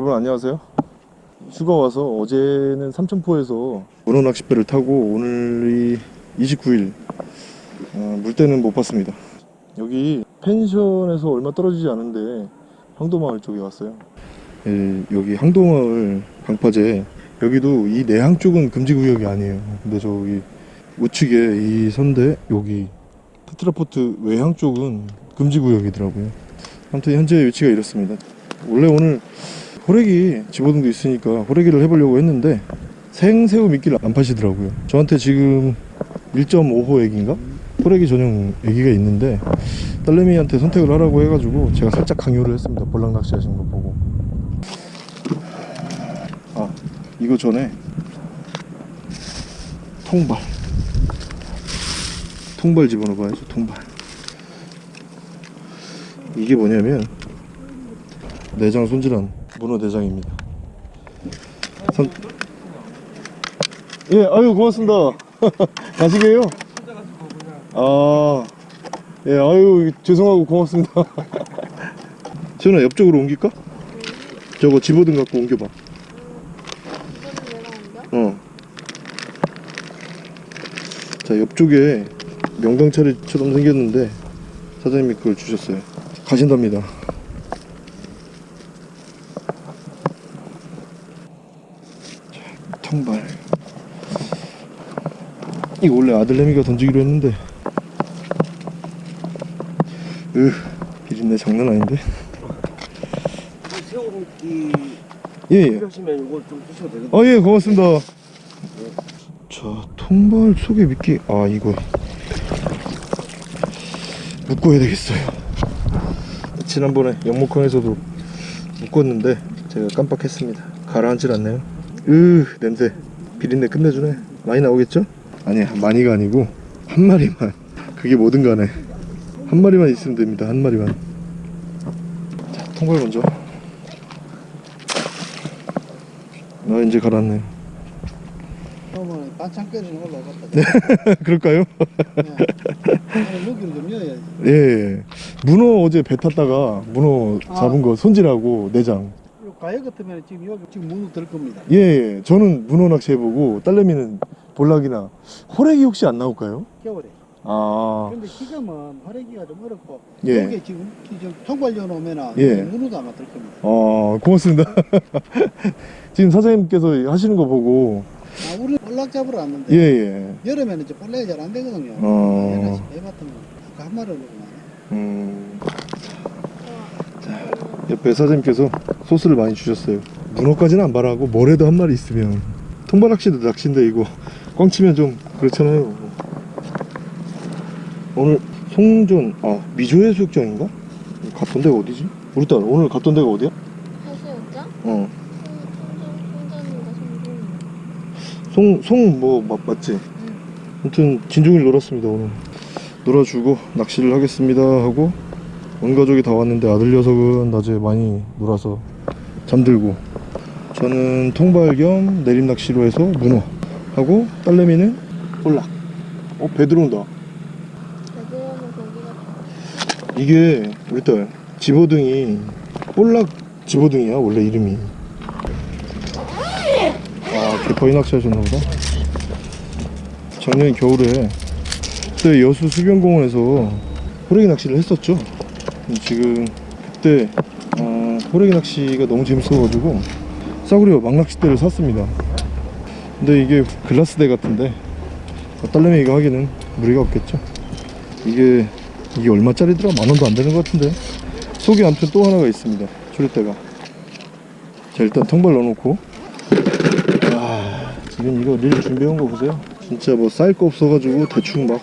여러분 안녕하세요. 휴가 와서 어제는 삼천포에서 문어 낚싯배를 타고 오늘이 29일. 어, 물때는 못 봤습니다. 여기 펜션에서 얼마 떨어지지 않은데 황도마을 쪽에 왔어요. 예, 여기 황도마을 방파제. 여기도 이 내항 쪽은 금지구역이 아니에요. 근데 저기 우측에 이 선대 여기 테트라포트 외항 쪽은 금지구역이더라고요. 아무튼 현재 위치가 이렇습니다. 원래 오늘 호래기 집어등도 있으니까 호래기를 해보려고 했는데 생새우 미끼를 안 파시더라고요. 저한테 지금 1.5호 애기인가? 호래기 전용 애기가 있는데 딸내미한테 선택을 하라고 해가지고 제가 살짝 강요를 했습니다. 볼락 낚시 하시는 거 보고. 아 이거 전에 통발. 통발 집어넣어 봐야죠 통발. 이게 뭐냐면 내장 손질한 문어 내장입니다 선... 예 아유 고맙습니다 가시게요 아, 예, 아유, 죄송하고 고맙습니다. 지훈아, 옆쪽으로 옮길까? 저거 집어등 갖고 옮겨봐. 어. 자, 옆쪽에 명당차례처럼 생겼는데, 사장님이 그걸 주셨어요. 가신답니다. 자, 통발. 이거 원래 아들내미가 던지기로 했는데, 으 비린내 장난 아닌데? 새우기 예예. 필요하시면 이걸 좀 주셔도 되거든요. 아예 고맙습니다. 자 통발 속에 미끼 아 이거. 묶어야 되겠어요. 지난번에 영목항에서도 묶었는데 제가 깜빡했습니다. 가라앉질 않네요 으 냄새. 비린내 끝내주네. 많이 나오겠죠? 아니 많이가 아니고 한 마리만. 그게 뭐든 간에. 한 마리만 있으면 됩니다 한 마리만. 자 통발 먼저. 나 이제 갈았네. 그러면 반찬 끓이는 걸로 갖다 그럴까요? 네. 먹이를 좀 넣어야지. 예, 예. 문어 어제 배 탔다가 문어 잡은 거 손질하고 내장. 요 가역 같으면 지금 여기 지금 문어 들 겁니다. 예, 예 저는 문어 낚시 해보고 딸내미는 볼락이나 호래기 혹시 안 나올까요? 겨울에. 아 근데 지금은 활애기가 좀 어렵고 예. 여기 지금 지금 통발려 놓으면은 예. 문어도 아마 들 겁니다. 어, 고맙습니다 지금 사장님께서 하시는 거 보고 아, 우리 볼락 잡으러 왔는데 예, 예 여름에는 이제 볼락이 잘 안 되거든요. 어. 배 같은 거 아까 한 마리 올라오고 음. 자, 옆에 사장님께서 소스를 많이 주셨어요. 문어까지는 안 바라고 뭐래도 한 마리 있으면 통발 낚시도 낚시인데 이거 꽝 치면 좀 그렇잖아요. 오늘 송전 아 미조해수욕장인가? 갔던 데가 어디지? 우리 딸 오늘 갔던 데가 어디야? 해수욕장? 어. 송송 송전인가 송중. 송송뭐 맞지? 아무튼 진중일 놀았습니다 오늘. 놀아주고 낚시를 하겠습니다 하고 온 가족이 다 왔는데 아들 녀석은 낮에 많이 놀아서 잠들고. 저는 통발 겸 내림 낚시로 해서 문어 하고 딸내미는 볼락. 어 배 들어온다. 배들어오면 거기가 이게 우리 딸 집어등이 볼락 집어등이야 원래 이름이. 아 개파이 낚시 하셨나 보다. 작년 겨울에 그때 여수 수변공원에서 호래기 낚시를 했었죠 지금 그때 어, 호래기 낚시가 너무 재밌어가지고 싸구려 망낚싯대를 샀습니다. 근데 이게 글라스대 같은데 딸내미 이거 하기는 무리가 없겠죠? 이게 이게 얼마짜리더라? 만원도 안 되는 것 같은데? 속에 아무튼 또 하나가 있습니다. 조리대가. 자 일단 통발 넣어놓고. 아 지금 이거 릴 준비해온 거 보세요. 진짜 뭐 쌓일 거 없어가지고 대충 막.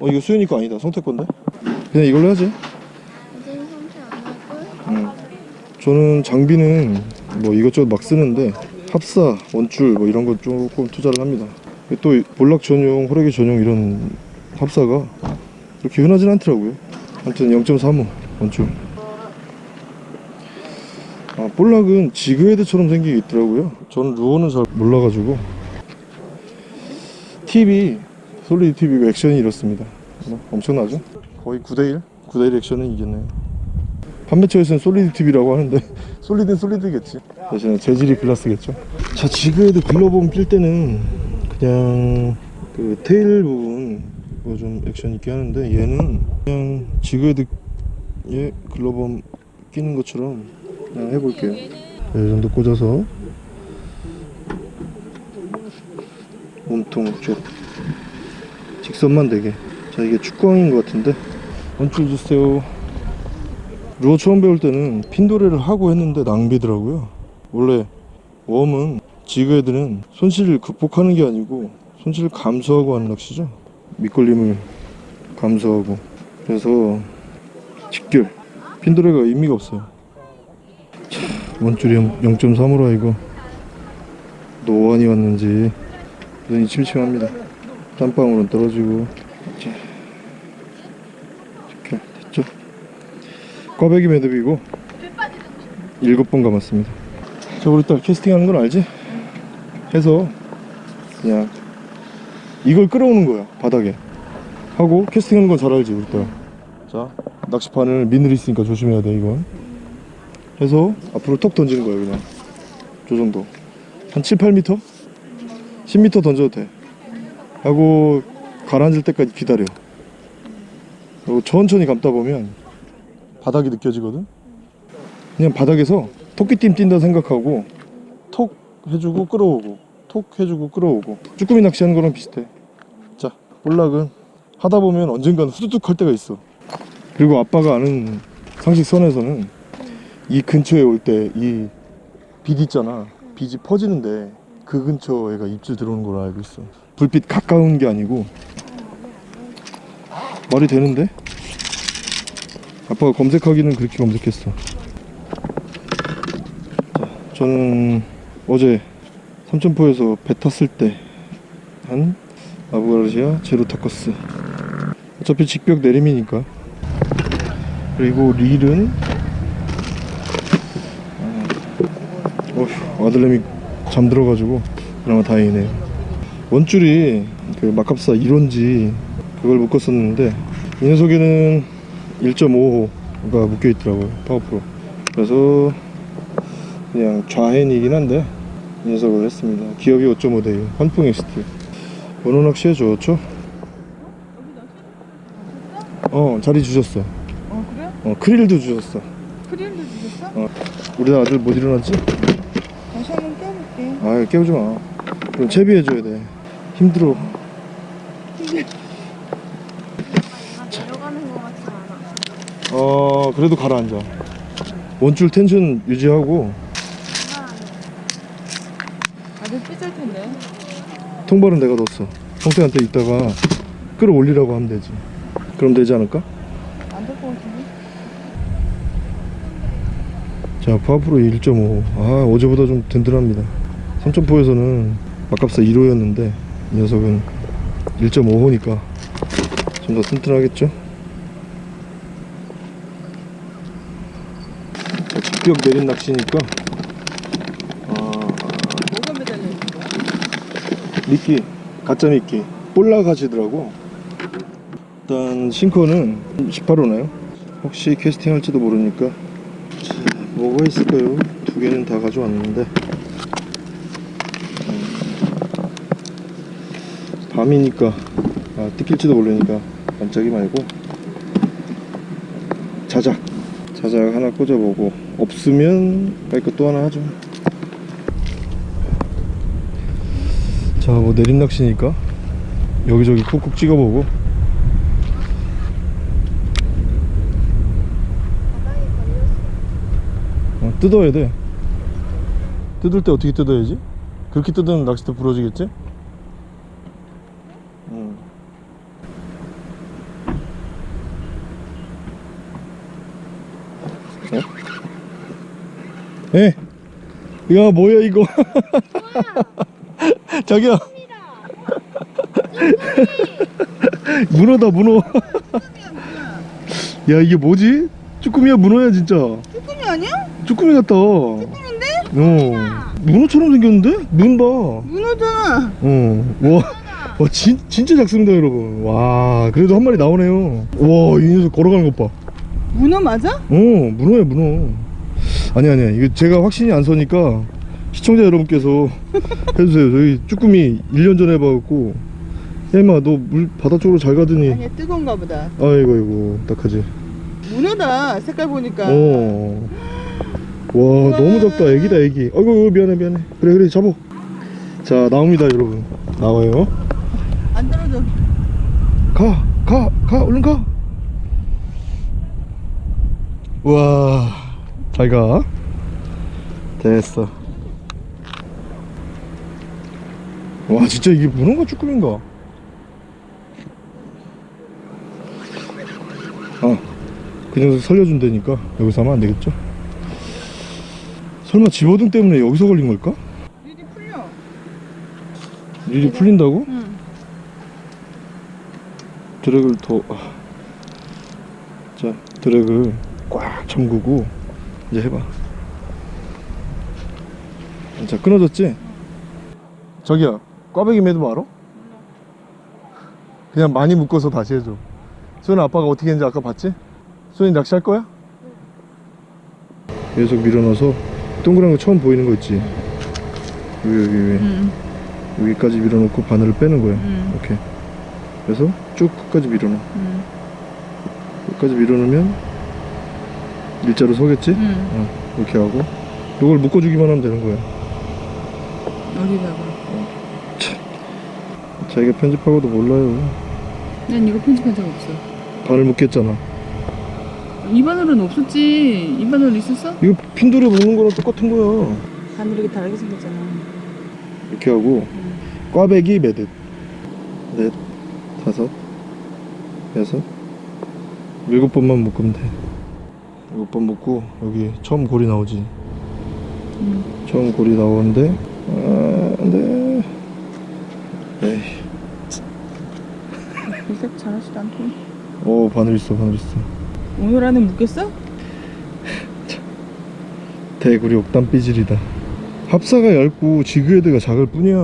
어 이거 수현이 거 아니다. 성태 건데? 그냥 이걸로 하지 이제는 삼시 안 할걸? 음. 저는 장비는 뭐 이것저것 막 쓰는데 합사, 원줄 뭐 이런 거 조금 투자를 합니다. 또 볼락 전용, 호래기 전용 이런 합사가 그렇게 흔하진 않더라고요. 아무튼 0.35 원줄. 아, 볼락은 jig head처럼 생기게 있더라고요. 저는 루어는 잘 몰라가지고. TV 솔리드 TV가 액션이 이렇습니다. 뭐 엄청나죠? 거의 9대1 9대1 액션은 이겼네요 판매처에서는 solid tip이라고 하는데 solid는 solid겠지. 대신에 재질이 글라스겠죠. 자 jig head grub worm 낄 때는 그냥 그 tail 부분 그거 좀 액션 있게 하는데 얘는 그냥 jig head에 grub worm 끼는 것처럼 그냥 해볼게요. 이 정도 꽂아서 몸통 쪽 직선만 되게. 자 이게 축구왕인 것 같은데. 원줄 주세요 루어 처음 배울 때는 핀도레를 하고 했는데 낭비더라고요. 원래 웜은 지그헤드는 손실을 극복하는 게 아니고 손실을 감소하고 하는 낚시죠. 밑걸림을 감소하고. 그래서 직결. 핀도레가 의미가 없어요. 자, 원줄이 0.3으로 이거 노안이 왔는지 눈이 침침합니다. 땀방울은 떨어지고. 자, 이렇게 됐죠 꽈배기 매듭이고 일곱 번 감았습니다. 자 우리 딸 캐스팅하는 건 알지? 해서 그냥 이걸 끌어오는 거야 바닥에. 하고 캐스팅하는 건 잘 알지 우리 딸자 낚시판을 미늘 있으니까 조심해야 돼 이건. 해서 앞으로 톡 던지는 거야 그냥. 저 정도. 한 7, 8m? 10m 던져도 돼. 하고 가라앉을 때까지 기다려. 그리고 천천히 감다 보면 바닥이 느껴지거든? 그냥 바닥에서 토끼띠 뛴다 생각하고 톡 해주고 끌어오고 톡 해주고 끌어오고. 쭈꾸미 낚시하는 거랑 비슷해. 자 볼락은 하다 보면 언젠간 후두둑 할 때가 있어. 그리고 아빠가 아는 상식선에서는 이 근처에 올 때 이 빛 있잖아. 빛이 퍼지는데 그 근처에가 입질 들어오는 걸로 알고 있어. 불빛 가까운 게 아니고. 말이 되는데? 아빠가 검색하기는 그렇게 검색했어. 자, 저는 어제 삼천포에서 배 탔을 때 한 아부가르시아 제로 타커스. 어차피 직벽 내림이니까. 그리고 릴은 아, 어휴 아들내미 잠들어가지고 그나마 다행이네요. 원줄이 그 마캅사 1원지 그걸 묶었었는데 이 녀석에는 1.5호가 묶여 있더라고요 파워프로. 그래서 그냥 좌핸이긴 한데 이 녀석을 했습니다. 기어비 5.5대요 환풍 엑스트 원호 낚시에 좋죠? 어 자리 주셨어. 어 그래? 어 크릴도 주셨어. 크릴도 주셨어? 어. 우리 아들 못 일어났지? 다시 한번 껴볼게. 아 깨우지 마. 그럼 채비해줘야 돼. 힘들어 아, 내려가는 것 같지 않아. 어 그래도 가라앉아. 원줄 텐션 유지하고. 아들 삐질 텐데. 통발은 내가 넣었어. 형태한테 이따가 끌어올리라고 하면 되지. 그럼 되지 않을까? 안 될 것 같은데? 자 파워프로 1.5아 어제보다 좀 든든합니다. 3.4에서는 아깝사 1호였는데 이 녀석은 1.5호니까 좀 더 튼튼하겠죠? 자, 직벽 내린 낚시니까. 아, 뭐가 매달려 있는 거야? 미끼 가짜 미끼. 올라가시더라고. 일단 싱커는 18호나요? 혹시 캐스팅 할지도 모르니까. 자, 뭐가 있을까요? 두 개는 다 가져왔는데. 음, 밤이니까 아, 뜯길지도 모르니까 반짝이 말고. 자작 자작 하나 꽂아보고 없으면 빨리 또 하나 하죠 자 뭐 내림 낚시니까 여기저기 콕콕 찍어보고. 어, 뜯어야 돼 뜯을 때 어떻게 뜯어야지? 그렇게 뜯으면 낚싯대 부러지겠지? 에? 에? 야 뭐야 이거 자기야 문어다 문어 야 이게 뭐지? 쭈꾸미야 문어야 진짜 쭈꾸미 아니야? 쭈꾸미 같다 쭈꾸미인데? 어 문어처럼 생겼는데? 눈 봐. 문어잖아 어. 와, 와 진, 진짜 작습니다 여러분 와 그래도 한 마리 나오네요 와이 녀석 걸어가는 것봐 문어 맞아? 어 문어야 문어. 아니 아니야 이거 제가 확신이 안 서니까 시청자 여러분께서 해주세요. 저희 쭈꾸미 1년 전에 봐갖고. 혜마 너 물 바다 쪽으로 잘 가더니. 아니야 뜨거운가 보다. 아이고 이고. 딱하지. 문어다 색깔 보니까. 어. 와 너무 작다. 애기다 애기. 아이고 미안해 미안해. 그래 그래 잡어 자 나옵니다 여러분. 나와요. 안 떨어져. 가 가 가. 얼른 가 우와 잘가. 됐어. 와 진짜 이게 문어가 쭈꾸미인가? 아그 녀석 살려준다니까. 여기서 하면 안 되겠죠? 설마 집어등 때문에 여기서 걸린 걸까? 일이 풀려. 일이 풀린다고? 응. 드랙을 더, 아. 자, 드랙을 꽉 잠그고, 이제 해봐. 자, 끊어졌지? 저기야, 꽈배기 매듭 알아? 그냥 많이 묶어서 다시 해줘. 소연아, 아빠가 어떻게 했는지 아까 봤지? 소연이 낚시할 거야? 계속 밀어넣어서, 동그란 거 처음 보이는 거 있지? 여기, 여기, 여기. 응. 여기까지 밀어넣고 바늘을 빼는 거야. 응. 이렇게. 그래서 쭉 끝까지 밀어넣어. 응. 끝까지 밀어넣으면 일자로 서겠지? 응. 어, 이렇게 하고 이걸 묶어주기만 하면 되는 거야. 어디다가 자기가 편집하고도 몰라요. 난 이거 편집한 적 없어 바늘 묶겠잖아. 입안으로는 없었지 입안으로 있었어? 이거 핀돌에 묶는 거랑 똑같은 거야. 바늘 이렇게 다르게 생겼잖아 이렇게 하고 꽈배기 매듭 넷 다섯 여섯 일곱 번만 묶으면 돼. 일곱 번 묶고 여기 처음 고리 나오지. 응. 처음 고리 나오는데 아, 안돼. 에이. 일색 잘하지도 않고 오 바늘 있어 바늘 있어. 오늘 안에 묶였어? 대구리 옥단 삐질이다 합사가 얇고 지그헤드가 작을 뿐이야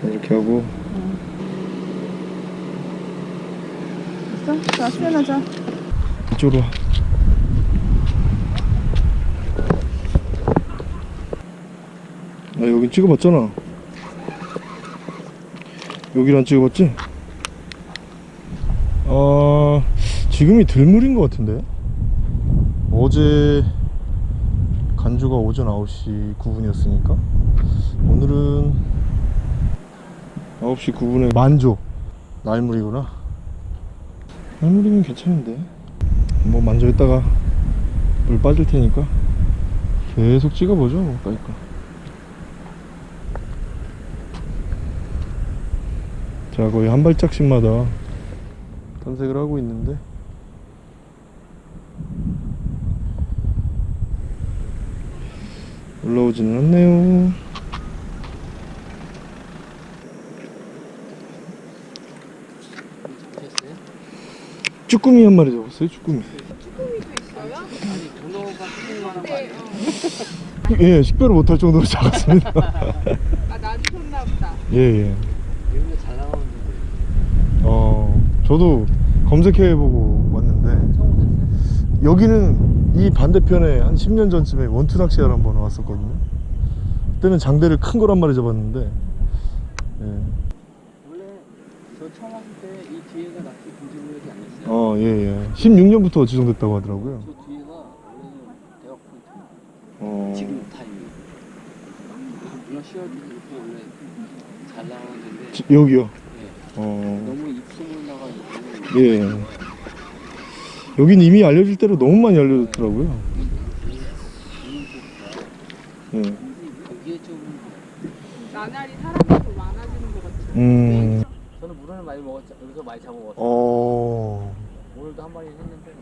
자 이렇게 하고 됐어? 자 수연하자 이쪽으로 와 아, 여긴 찍어봤잖아. 여기랑 찍어봤지? 아 지금이 들물인 것 같은데? 어제 간주가 오전 9시 9분이었으니까 오늘은 9시 9분에 만조. 날물이구나. 날물이면 괜찮은데. 뭐 만조 있다가 물 빠질 테니까 계속 찍어보죠 뭐. 그러니까 자 거의 한 발짝씩마다 탐색을 하고 있는데. 올라오지는 않네요. 쭈꾸미 한 마리 잡았어요 쭈꾸미. 예 식별을 못할 정도로 작았습니다. 아 줬나 보다. 예예. 어 저도 검색해보고 왔는데 여기는 이 반대편에 한 10년 전쯤에 원투 낚시하러 한번 왔었거든요 그때는 장대를 큰걸한 마리 잡았는데 예. 원래 저 처음 왔을 때 이 뒤에가 낚시 금지구역이 아니었어요. 어, 예, 예. 16년부터 지정됐다고 하더라고요. 저 뒤에가 원래는 대학 포인트. 어, 지금 타이밍. 문어 씌워주고 이렇게 원래 잘 나오는데 지- 여기요. 예, 어, 너무 입소문 나가지고 예. 여긴 이미 알려질 대로 너무 많이 알려졌더라고요. 예. 나날이 사람이 더 많아지는 것 같아 음, 저는 문어를 많이 먹었죠. 여기서 많이 잡아먹었어요. 어, 오늘도 한 마리 했는데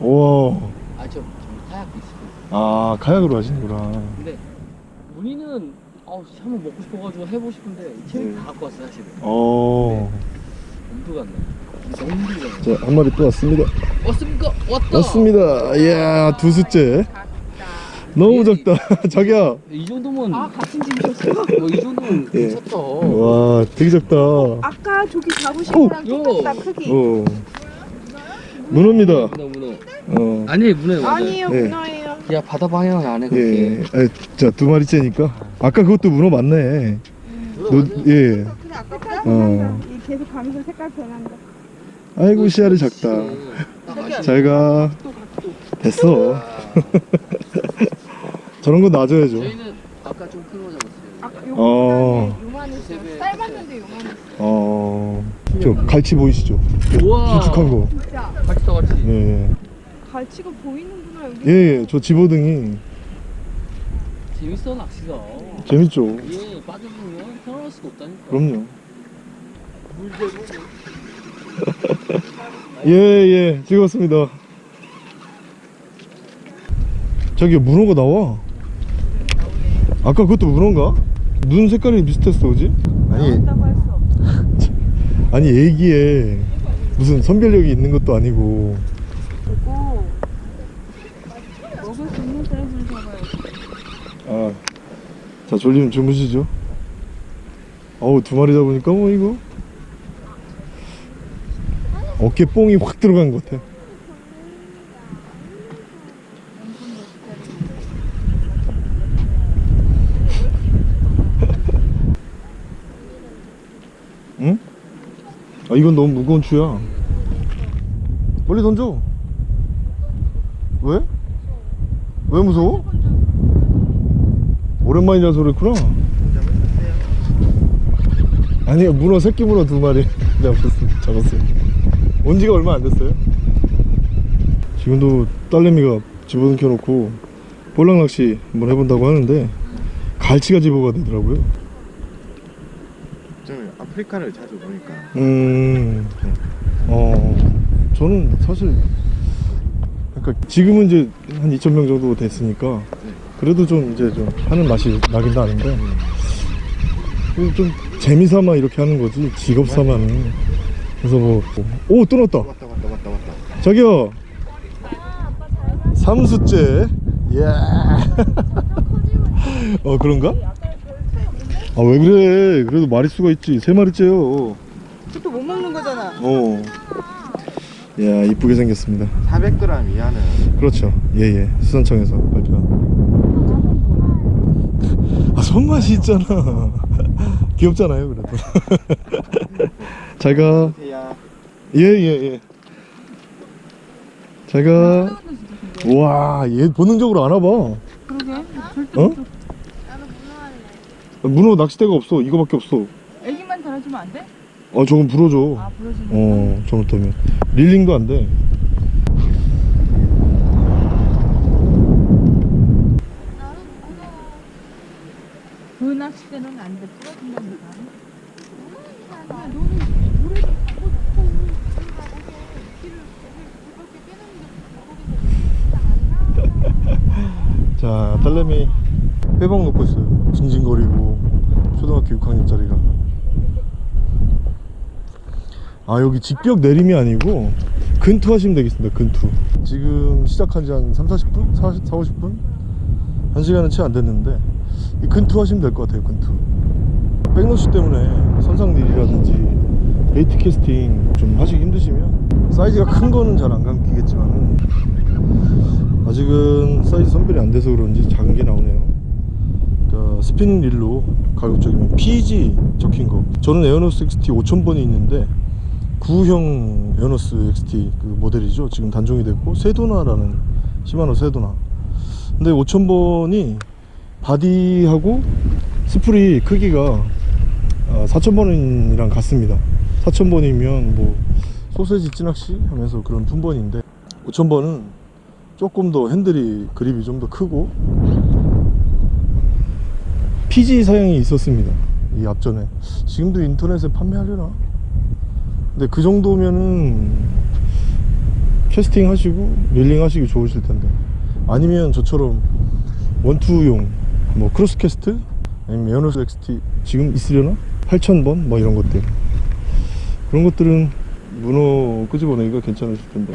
우와. 아저 카약도 있어요. 아, 카약으로 하시는구나. 근데 문의는 아우 한번 먹고 싶어가지고 해보고 싶은데 체력 네. 다 갖고 왔어요 사실은. 어, 엄두가 안 나. 자, 한 마리 또 왔습니다. 왔습니까? 왔다. 왔습니다. 이야, 두 수째. 너무 작다. 자기야. 이 정도면 아 같은 집이셨어? 뭐이 정도면 예. 괜찮다. 와, 되게 작다. 아까 저기 잡으신 오! 거랑 똑같다 크기 어. 문어입니다. 문어 문어. 어, 아니 문어. 아니에요 네. 문어예요. 야 바다 방향은 안해 그렇게. 예. 아, 자, 두 마리째니까. 아까 그것도 문어 맞네. 노, 예. 근데 아까 어. 계속 가면서 색깔 변한다. 아이고, 씨알이 작다. 잘 가. 됐어. 저런 거 놔줘야죠. 저희는 아까 좀 큰 거 잡았어요. 어. 요만했어요. 짧았는데 요만했어요. 어, 저 갈치 보이시죠? 우와. 길쭉한 거. 진짜 더 같이. 예, 갈치가 보이는구나 여기. 예. 예, 저 집어등이 재밌어 낚시가. 재밌죠? 이게 빠져보면 편할 수가 없다니까. 그럼요. 예, 예, 즐거웠습니다. 저기 문어가 나와. 아까 그것도 문어인가? 눈 색깔이 비슷했어, 그지? 아니. 아니 애기에 무슨 선별력이 있는 것도 아니고 잡아야지. 아, 자 졸리면 주무시죠. 어우 두 마리 잡으니까 뭐 이거 어깨 뽕이 확 들어간 것 같아. 응? 아 이건 너무 무거운 추야. 빨리 던져. 왜? 왜 무서워? 오랜만이라서 그랬구나. 아니요, 문어, 새끼 문어 두 마리 잡았어요. 잡았어요. 온 지가 얼마 안 됐어요. 지금도 딸내미가 집어넣겨 놓고 볼락 낚시 한번 해본다고 하는데 갈치가 집어가 되더라고요. 저는 아프리카를 자주 보니까 음, 어, 저는 사실, 그러니까 지금은 이제 한 2,000명 정도 됐으니까, 그래도 좀 이제 좀 하는 맛이 나긴 나는데, 그좀 재미삼아 이렇게 하는 거지, 직업 삼아는. 그래서 뭐, 오, 또 넣었다. 왔다 왔다 왔다 왔다 저기요, 삼수째. 예. 어, 그런가? 아, 왜 그래. 그래도 마리수가 있지. 세 마리째요. 그것도 못 먹는 거잖아. 어. 야 이쁘게 생겼습니다. 400g 이하는 그렇죠. 예예. 수산청에서 발표한. 아 손맛이 있잖아. 귀엽잖아요 그래도. 잘 가. 해야 예예 예. 잘 가. 와, 얘 본능적으로 안 와봐. 그러게. 어? 문어 낚싯대가 없어. 이거밖에 없어. 애기만 달아주면 안 돼? 어, 저건 불어줘. 아 부러지는 어, 잘못하면 릴링도 안 돼. 나도 문어. 그 낚싯대는 안 돼. 부러진다니까. 야, 너는 물에 갖고 놓고 가서 길을 물밖에 빼놓는 게 자, 딸내미 회복 놓고 있어요. 징징거리고 초등학교 6학년짜리가. 아 여기 직벽 내림이 아니고 근투 하시면 되겠습니다. 근투. 지금 시작한 지 한 3, 40분? 40, 4, 50분? 한 시간은 채 안 됐는데 원투 하시면 될 것 같아요. 원투. backlash 때문에 선상릴이라든지 bait casting 좀 하시기 힘드시면 사이즈가 큰 거는 잘 안 감기겠지만은 아직은 사이즈 선별이 안 돼서 그런지 작은 게 나오네요. 스피닝 릴로 가격적이면 PG 적힌 거. 저는 에어노스 XT 5000번이 있는데 구형 에어노스 XT 그 모델이죠. 지금 단종이 됐고 세도나라는 시마노 세도나. 근데 5000번이 body하고 spool이 크기가 4000번이랑 같습니다. 4000번이면 뭐 소세지 찌낚시 하면서 그런 품번인데 5000번은 조금 더 핸들이 그립이 좀 더 크고 PG 사양이 있었습니다. 이 앞전에. 지금도 인터넷에 판매하려나? 근데 그 정도면은 캐스팅 하시고 reeling 하시기 좋으실 텐데. 아니면 저처럼 원투용 뭐 크로스 캐스트? 아니면 에어노스 XT 지금 있으려나? 8000번? 뭐 이런 것들. 그런 것들은 문어 끄집어내기가 괜찮으실 텐데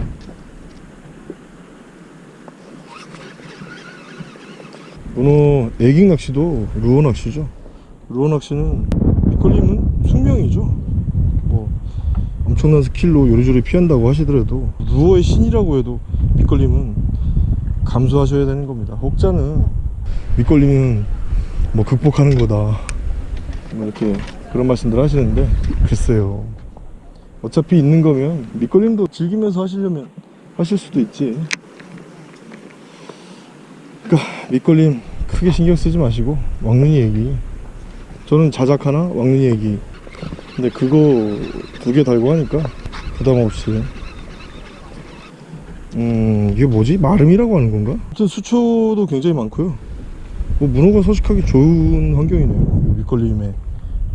문어 eging 낚시도 루어 낚시죠. 루어 낚시는 밑걸림은 숙명이죠. 뭐 엄청난 스킬로 요리조리 피한다고 하시더라도 루어의 신이라고 해도 밑걸림은 감수하셔야 되는 겁니다. 혹자는 밑걸림은 뭐 극복하는 거다. 뭐 이렇게 그런 말씀들 하시는데 글쎄요. 어차피 있는 거면 밑걸림도 즐기면서 하시려면 하실 수도 있지. 그러니까 밑걸림 크게 신경 쓰지 마시고 왕눈이 얘기. 저는 자작 하나 왕눈이 얘기. 근데 그거 두 개 달고 하니까 부담 없이. 음 이게 뭐지? 마름이라고 하는 건가? 아무튼 수초도 굉장히 많고요. 뭐 문어가 서식하기 좋은 환경이네요. 이 밑걸림에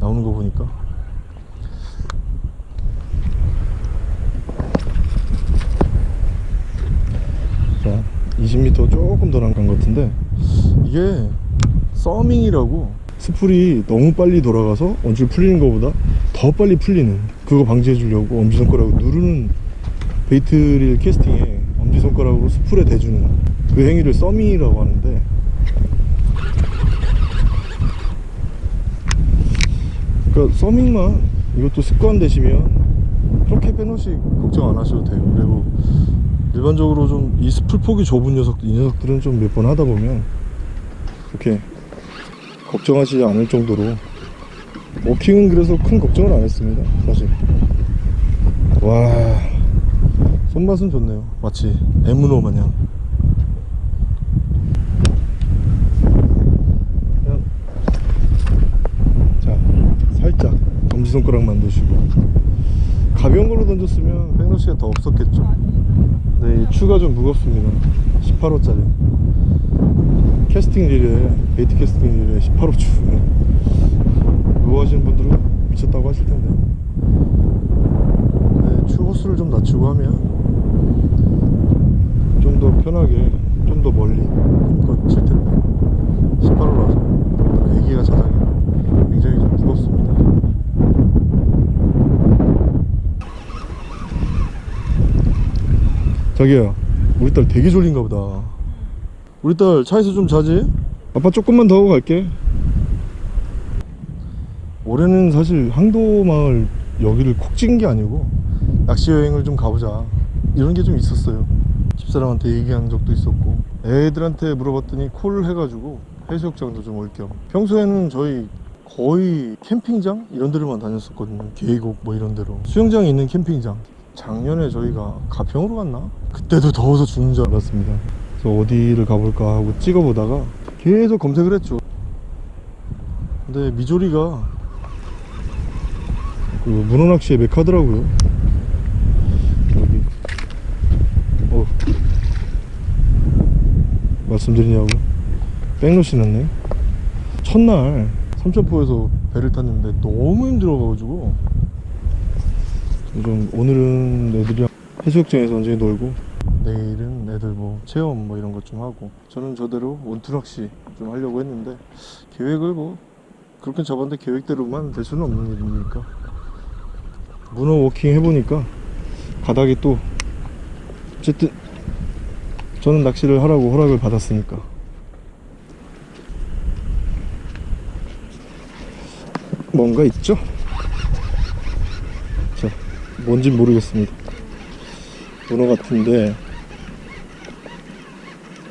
나오는 거 보니까. 자, 20m 조금 더 난 것 같은데 이게 서밍이라고 스풀이 너무 빨리 돌아가서 원줄 풀리는 것보다 더 빨리 풀리는 그거 방지해 주려고 엄지손가락으로 누르는 베이트릴 캐스팅에 엄지손가락으로 스풀에 대주는 그 행위를 서밍이라고 하는데 그러니까 서밍만 이것도 습관 되시면 그렇게 빼놓시 걱정 안 하셔도 돼요. 그리고 일반적으로 좀 이 스풀 폭이 좁은 녀석 이 녀석들은 좀 몇 번 하다 보면 이렇게 걱정하시지 않을 정도로 워킹은 그래서 큰 걱정을 안 했습니다 사실. 와 손맛은 좋네요 마치 에무노 마냥. 그냥 자 살짝 엄지손가락만 놓으시고 가벼운 걸로 던졌으면 backlash가 더 없었겠죠 네, 이 추가 좀 무겁습니다. 18호짜리. 캐스팅 릴에 bait casting 릴에 18호 추. 그거 하시는 분들은 미쳤다고 하실 텐데. 네, 추 호수를 좀 낮추고 하면 좀 더 편하게 좀 더 멀리 힘껏 칠 텐데. 18호라서 에기가 자작이라 굉장히 좀 무겁습니다 자기야 우리 딸 되게 졸린가 보다. 우리 딸 차에서 좀 자지? 아빠 조금만 더 하고 갈게. 올해는 사실 항도마을 여기를 콕 찍은 게 아니고 낚시 여행을 좀 가보자. 이런 게 좀 있었어요. 집사람한테 얘기한 적도 있었고 애들한테 물어봤더니 콜 해가지고 해수욕장도 좀 올 겸. 평소에는 저희 거의 캠핑장? 이런 데로만 다녔었거든요. 계곡 뭐 이런 데로. 수영장이 있는 캠핑장 작년에 저희가 가평으로 갔나? 그때도 더워서 죽는 줄 알았습니다. 그래서 어디를 가볼까 하고 찍어보다가 계속 검색을 했죠. 근데 미조리가 그 문어낚시의 메카더라고요. 여기. 어. 말씀드리냐고. 백로 신었네. 첫날 삼천포에서 배를 탔는데 너무 힘들어가지고 좀 오늘은 애들이랑 해수욕장에서 언제 놀고? 내일은 애들 뭐 체험 뭐 이런 것 좀 하고. 저는 저대로 원투낚시 좀 하려고 했는데 계획을 뭐 그렇게 잡았는데 계획대로만 될 수는 없는 일이니까? 문어 워킹 해보니까 바닥이 또 어쨌든 저는 낚시를 하라고 허락을 받았으니까. 뭔가 있죠? 자, 뭔진 모르겠습니다. 문어 같은데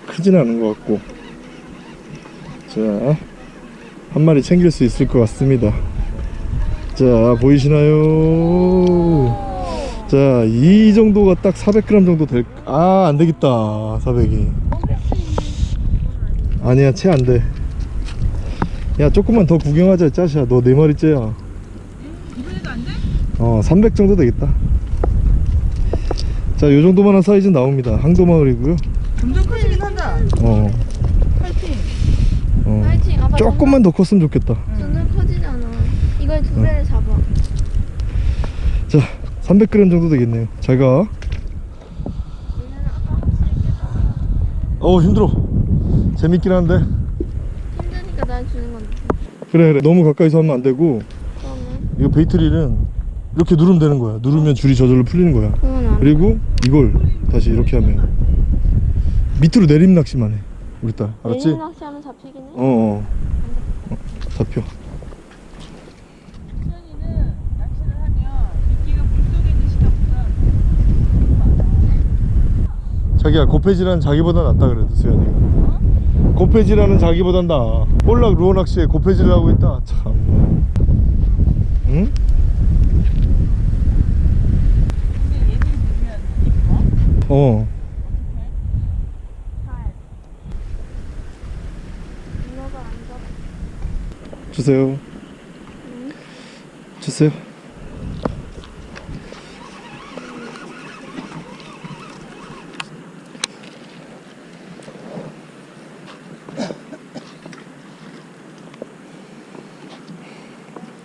크진 않은 것 같고 자, 한 마리 챙길 수 있을 것 같습니다. 자, 보이시나요? 자, 이 정도가 딱 400g 정도 될, 아, 안 되겠다. 400이. 아니야, 채 안 돼. 야, 조금만 더 구경하자, 짜샤. 너 네 마리째야. 어, 300 정도 되겠다. 자, 요 정도만한 사이즈 나옵니다. 항도마을이고요. 점점 커지긴 한다. 어, 파이팅. 어. 파이팅. 아빠 조금만 더 컸으면 좋겠다. 점점 커지잖아. 이걸 두 배를 잡아. 자, 300g 정도 되겠네요. 잘 가. 얘는 아까 혹시 있겠다. 어, 힘들어. 재밌긴 한데. 힘드니까 날 주는 건데. 그래, 그래. 너무 가까이서 하면 안 되고. 그러면 이거 베이트릴은 이렇게 누르면 되는 거야. 누르면 줄이 저절로 풀리는 거야. 그리고 이걸 다시 이렇게 하면 밑으로 내림 낚시만 해. 우리 딸. 알았지? 내리막 낚시하면 잡히긴 해. 어, 어. 어, 잡혀. 자기야 고패질하는 자기보다 낫다 그래도 수현이가 고패질하는 자기보단 나아 볼락 루어 낚시에 고패질을 하고 있다 참 응? 어. 주세요. 주세요.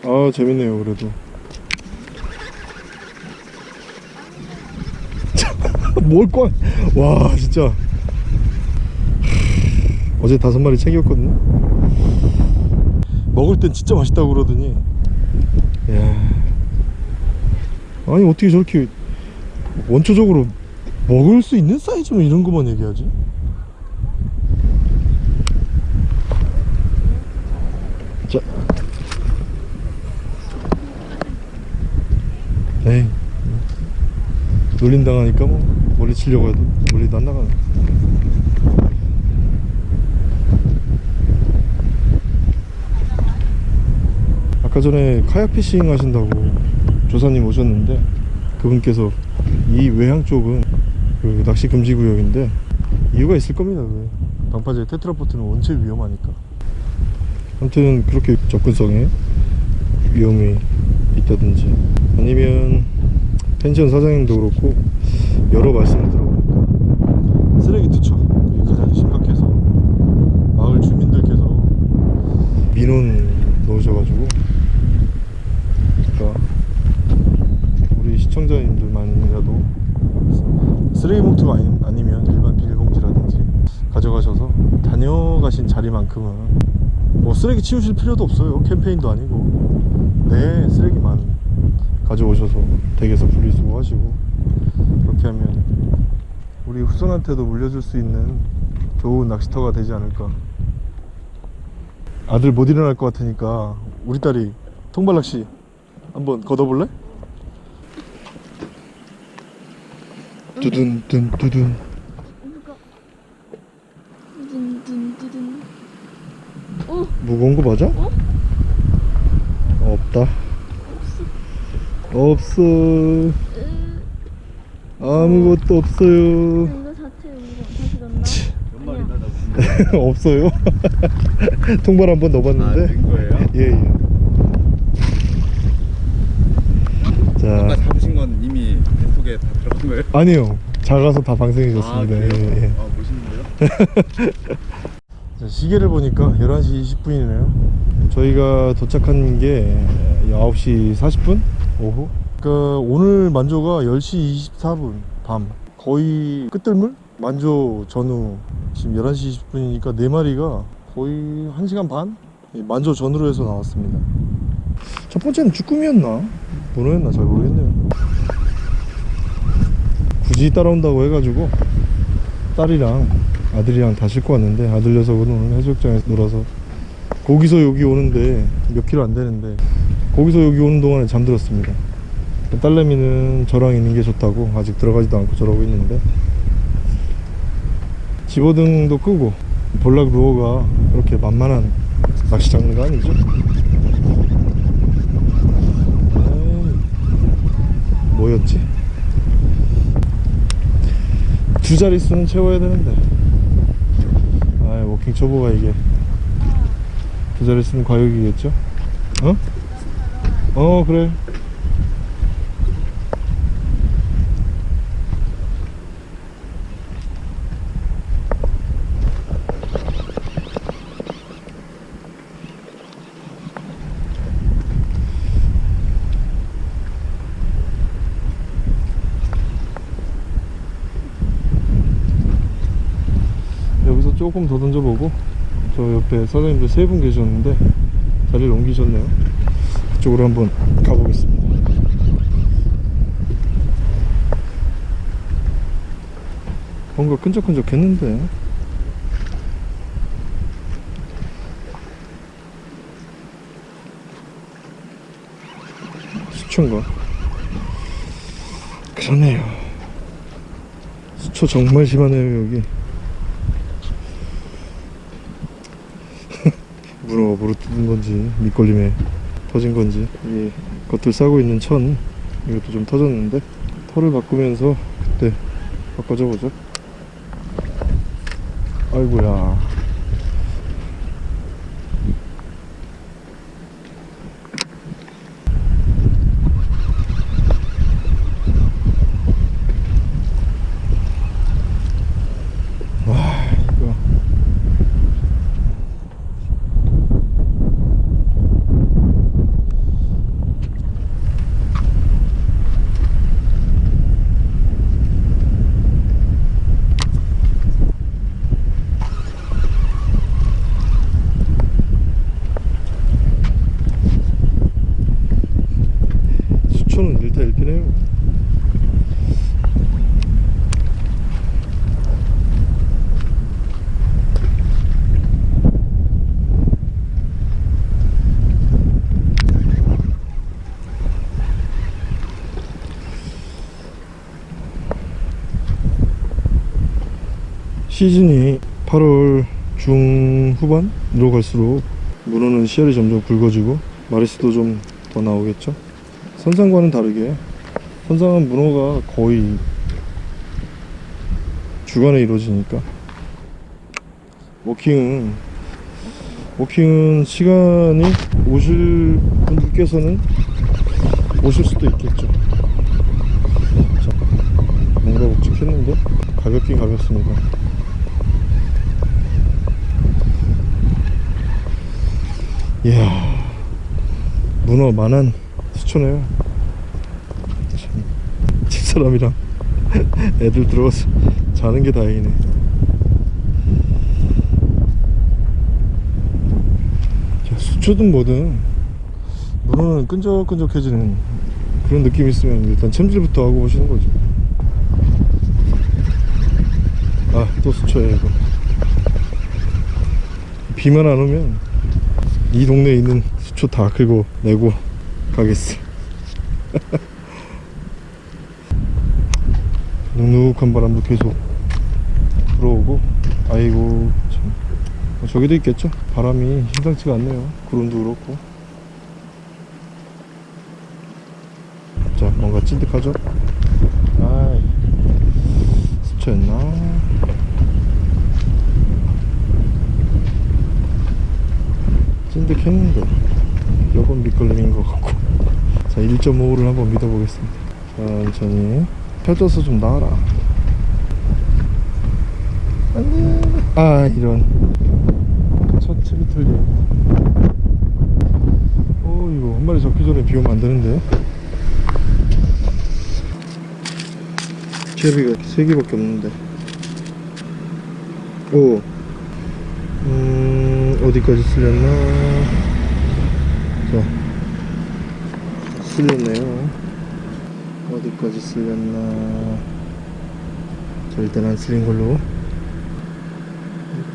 아 재밌네요 그래도 뭘꽝와 진짜. 어제 다섯 마리 챙겼거든요. 먹을 땐 진짜 맛있다고 그러더니. 야. 아니 어떻게 저렇게 원초적으로 먹을 수 있는 사이즈면 이런 것만 얘기하지? 자. 에이. 놀림 당하니까 뭐 멀리 치려고 해도 멀리도 안 나가네 아까 전에 카약 피싱 하신다고 조사님 오셨는데 그분께서 이 외향 쪽은 그 낚시 금지 구역인데 이유가 있을 겁니다. 그 방파제 테트라포트는 원체 위험하니까. 아무튼 그렇게 접근성에 위험이 있다든지 아니면 펜션 사장님도 그렇고 여러 말씀을 들어보니까 쓰레기 투척 그게 가장 심각해서 마을 주민들께서 민원 넣으셔가지고 그러니까 우리 시청자님들만이라도 쓰레기 봉투가 아니, 아니면 일반 비닐봉지라든지 가져가셔서 다녀가신 자리만큼은 뭐 쓰레기 치우실 필요도 없어요. 캠페인도 아니고. 내 쓰레기만 가져오셔서 댁에서 분리수거하시고 후손한테도 물려줄 수 있는 좋은 낚시터가 되지 않을까 아들 못 일어날 것 같으니까 우리 딸이 통발낚시 한번 걷어볼래? 두둔 둔 두둔. 오, 무거운 거 맞아? 어? 없다 없어 으, 아무것도 없어요 이거 자체 이거 다시 넣나? 그냥. 없어요 통발 한번 넣어봤는데 아, 된 거예요? 예 예 자 아까 잡으신 건 이미 뱃속에 다 들어간 거예요? 아니요 작아서 다 방생해졌습니다 아? 예, 예. 아, 멋있는데요? 자, 시계를 보니까 11시 20분이네요. 저희가 도착한 게 9시 40분? 오후? 그러니까 오늘 만조가 10시 24분 밤. 거의 끝들물? 만조 전후 지금 11시 20분이니까 4마리가 거의 1시간 반? 예, 만조 전후로 해서 나왔습니다. 첫 번째는 쭈꾸미였나? 문어였나? 잘 모르겠네요. 굳이 따라온다고 해가지고 딸이랑 아들이랑 다 싣고 왔는데 아들 녀석은 오늘 해수욕장에서 놀아서 거기서 여기 오는데 몇 킬로 안 되는데 거기서 여기 오는 동안에 잠들었습니다 딸내미는 저랑 있는 게 좋다고 아직 들어가지도 않고 저러고 있는데 집어등도 끄고 볼락 루어가 그렇게 만만한 낚시 장르가 아니죠 뭐였지? 두 자릿수는 채워야 되는데 아 워킹 초보가 이게 두 자릿수는 과욕이겠죠? 어? 어 그래 여기서 조금 더 던져보고 저 옆에 사장님들 세 분 계셨는데 자리를 옮기셨네요. 그쪽으로 한번 가보겠습니다. 뭔가 끈적끈적 했는데. 수초인가. 그러네요. 수초 정말 심하네요 여기 문어가 물어 뜯은 건지 밑걸림에 터진 건지 이 겉을 싸고 있는 천 이것도 좀 터졌는데 털을 바꾸면서 그때 바꿔줘 보죠. 아이고야 와 이거 수초는 일타 일피네요 시즌이 8월 중후반으로 갈수록 문어는 씨알이 점점 굵어지고 마리수도 좀 더 나오겠죠? 선상과는 다르게 선상은 문어가 거의 주간에 이루어지니까. 워킹은 워킹은 시간이 오실 분들께서는 오실 수도 있겠죠. 자, 뭔가 묵직했는데 가볍긴 가볍습니다 이야 문어 만한 수초네요. 참, 집사람이랑 애들 들어가서 자는 게 다행이네. 자, 수초든 뭐든 문어는 끈적끈적해지는 그런 느낌이 있으면 일단 챔질부터 하고 오시는 거죠. 아또 수초야 이거. 비만 안 오면 이 동네에 있는 수초 다 긁어 내고 가겠어. 눅눅한 바람도 계속 불어오고 아이고 참. 어, 저기도 있겠죠? 바람이 심상치가 않네요. 구름도 그렇고. 자 뭔가 찐득하죠? 아이 수초였나 찐득했는데 요건 밑걸림인 것 같고. 자 1.5를 한번 믿어보겠습니다. 천천히. 펴져서 좀 나와라. 안돼. 아 이런. 첫 채비 틀림 어 이거 한 마리 잡기 전에 비 오면 안 되는데. 채비가 3개밖에 없는데. 오. 음, 어디까지 쓸렸나? 자, 쓸렸네요. 어디까지 쓸렸나? 자, 일단 안 쓸린 걸로.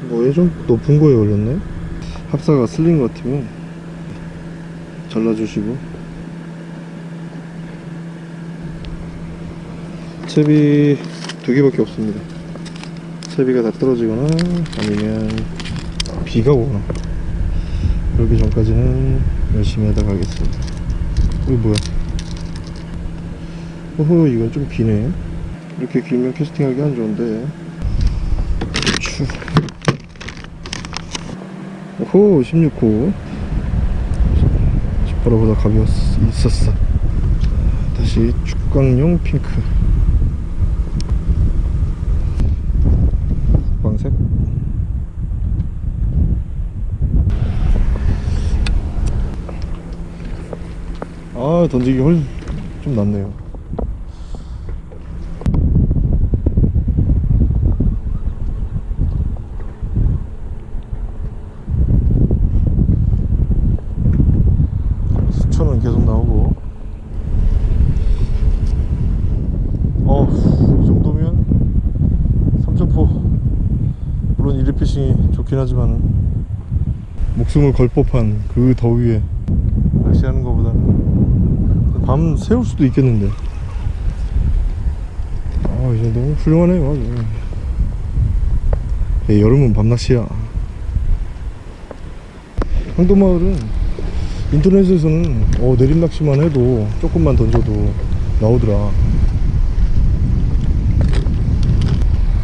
뭐에 좀 높은 거에 걸렸네? 합사가 쓸린 것 같으면 잘라주시고. 채비 두 개밖에 없습니다. 채비가 다 떨어지거나 아니면 비가 오거나 그러기 전까지는 열심히 하다 가겠습니다. 이거 뭐야? 어허 이건 좀 기네. 이렇게 길면 캐스팅하기 안 좋은데. 추. 오호 16호. 18호보다 가벼웠 있었어. 다시 축광용 핑크 광색 아 던지기 훨좀 낫네요. 수초는 계속 나오고. 어 이 정도면 삼천포. 물론 이리피싱이 좋긴 하지만 목숨을 걸 법한 그 더위에 낚시하는 것보다는 밤 새울 수도 있겠는데. 아 이제 정도면 훌륭하네요 아주. 예, 여름은 밤낚시야. 황도마을은 인터넷에서는 어, 내림낚시만 해도 조금만 던져도 나오더라.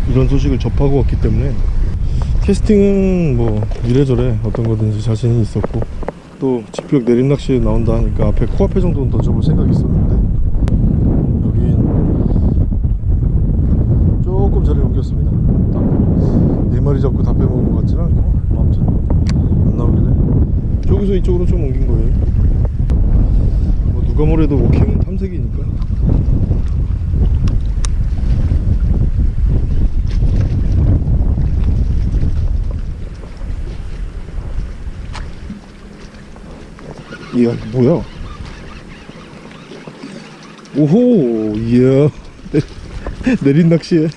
이런 소식을 접하고 왔기 때문에 캐스팅은 뭐 이래저래 어떤 거든지 자신이 있었고 또 지평 내림낚시에 나온다 하니까 앞에 코앞에 정도는 던져볼 생각이 있었는데 여긴 조금 자리를 옮겼습니다. 딱 네 마리 잡고 다 빼먹은 것 같지는 않고 뭐 아무튼 안 나오길래 저기서 이쪽으로 좀 옮긴 거예요. 뭐 누가 뭐래도 워킹은 탐색이니까 이야 뭐야? 오호 이야. 내린 낚시에.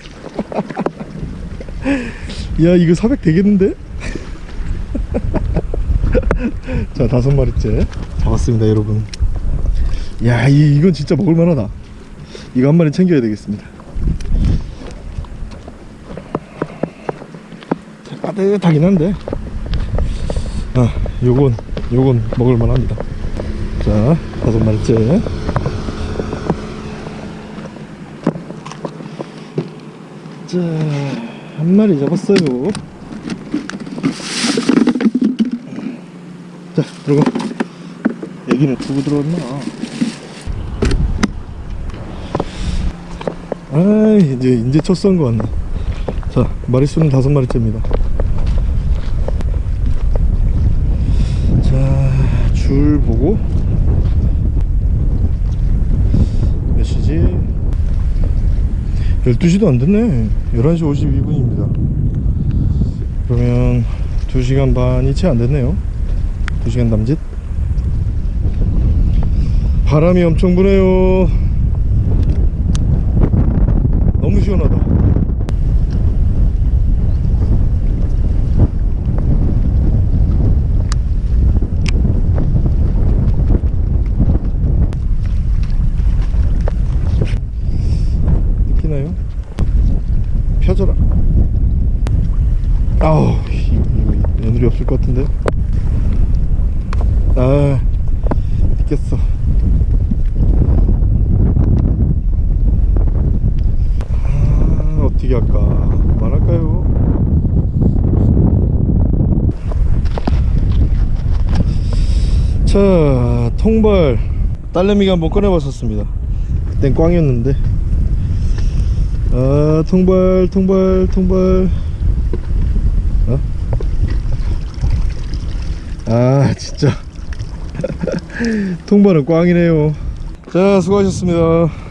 야 이거 400 되겠는데? 자 다섯 마리째. 잡았습니다 여러분. 야 이, 이건 진짜 먹을만하다. 이거 한 마리 챙겨야 되겠습니다. 따뜻하긴 한데. 아 요건 요건 먹을만 합니다. 자 다섯 마리째. 자한 마리 잡았어요. 자 들어가. 여기는 두고 들어왔나? 아 이제 이제 첫썬거 같네. 자 마리수는 다섯 마리째입니다 자, 줄 보고. 몇 시지? 12시도 안 됐네. 11시 52분입니다. 그러면 2시간 반이 채 안 됐네요. 2시간 남짓. 바람이 엄청 부네요. 너무 시원하다 느끼나요? 펴져라 아우 이거, 이거 애들이 없을 것 같은데 아 느꼈어 아 어떻게 할까 그만할까요 자 통발 딸내미가 한번 꺼내봤었습니다. 그땐 꽝이었는데. 아 통발 통발 통발. 어? 아 진짜. 통발은 꽝이네요. 자 수고하셨습니다